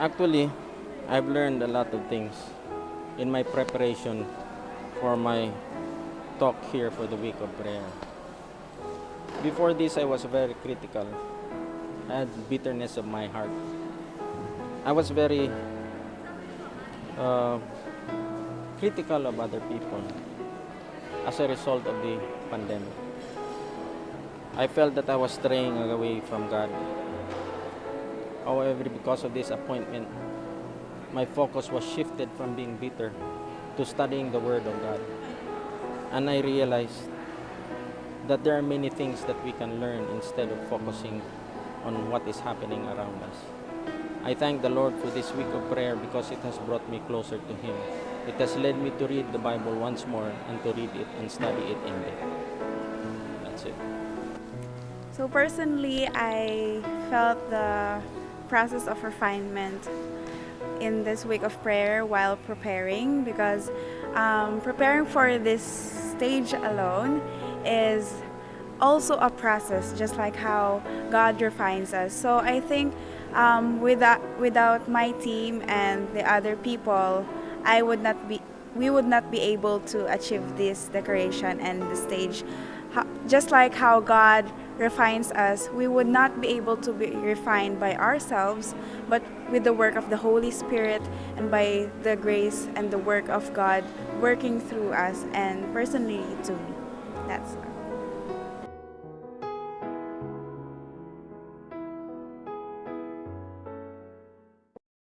Actually, I've learned a lot of things in my preparation for my talk here for the week of prayer. Before this, I was very critical. I had bitterness of my heart. I was very uh, critical of other people as a result of the pandemic. I felt that I was straying away from God. However, because of this appointment, my focus was shifted from being bitter to studying the Word of God. And I realized that there are many things that we can learn instead of focusing on what is happening around us. I thank the Lord for this week of prayer because it has brought me closer to Him. It has led me to read the Bible once more and to read it and study it in depth. That's it. So personally, I felt the process of refinement in this week of prayer while preparing because um, preparing for this stage alone is also a process, just like how God refines us. So I think um, without without my team and the other people, I would not be we would not be able to achieve this decoration and the stage. Just like how God refines us, we would not be able to be refined by ourselves, but with the work of the Holy Spirit and by the grace and the work of God working through us and personally to me. That's